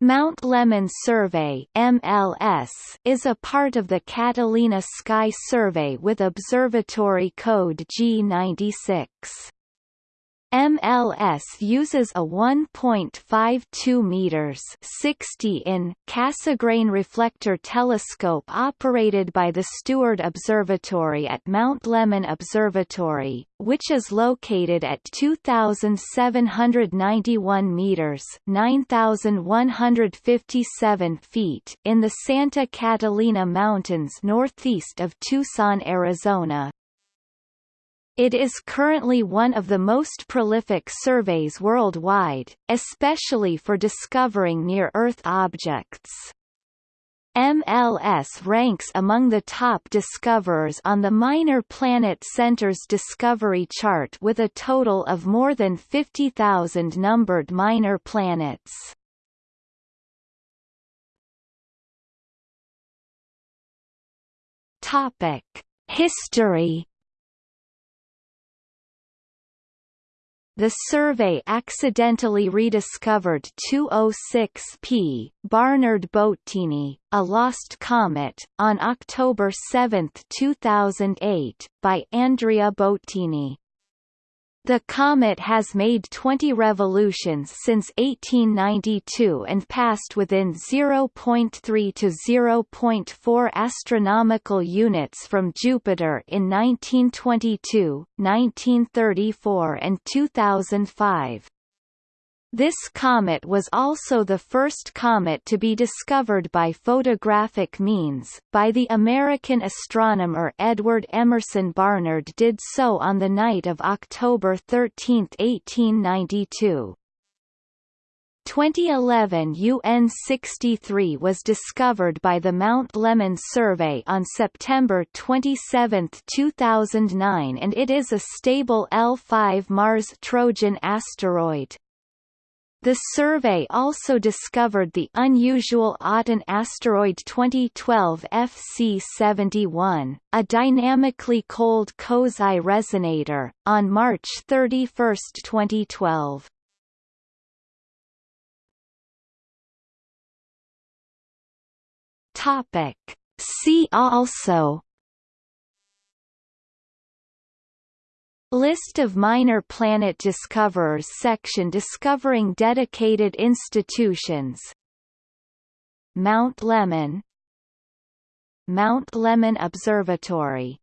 Mount Lemmon Survey MLS is a part of the Catalina Sky Survey with observatory code G96. MLS uses a 1.52 meters 60 in Cassegrain reflector telescope operated by the Steward Observatory at Mount Lemmon Observatory, which is located at 2791 meters 9157 feet in the Santa Catalina Mountains northeast of Tucson, Arizona. It is currently one of the most prolific surveys worldwide, especially for discovering near-Earth objects. MLS ranks among the top discoverers on the Minor Planet Center's Discovery Chart with a total of more than 50,000 numbered minor planets. History The survey accidentally rediscovered 206P, Barnard Boattini, a lost comet, on October 7, 2008, by Andrea Boattini. The comet has made 20 revolutions since 1892 and passed within 0.3 to 0.4 astronomical units from Jupiter in 1922, 1934 and 2005. This comet was also the first comet to be discovered by photographic means, by the American astronomer Edward Emerson Barnard did so on the night of October 13, 1892. 2011 UN-63 was discovered by the Mount Lemmon survey on September 27, 2009 and it is a stable L5 Mars-Trojan asteroid. The survey also discovered the unusual Aten asteroid 2012 FC71, a dynamically cold Kozai resonator, on March 31, 2012. Topic. See also List of minor planet discoverers section discovering dedicated institutions. Mount Lemmon Mount Lemmon Observatory